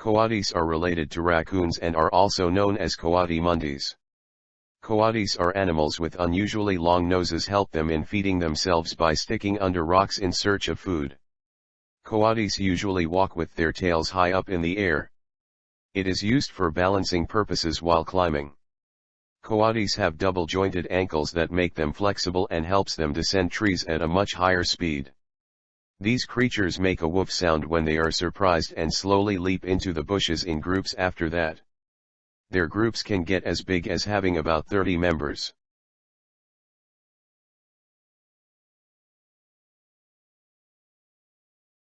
Coatis are related to raccoons and are also known as coati mundis. Coatis are animals with unusually long noses help them in feeding themselves by sticking under rocks in search of food. Coatis usually walk with their tails high up in the air. It is used for balancing purposes while climbing. Coatis have double-jointed ankles that make them flexible and helps them descend trees at a much higher speed. These creatures make a woof sound when they are surprised and slowly leap into the bushes in groups after that. Their groups can get as big as having about 30 members.